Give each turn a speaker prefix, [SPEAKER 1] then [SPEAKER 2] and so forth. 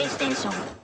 [SPEAKER 1] PlayStation.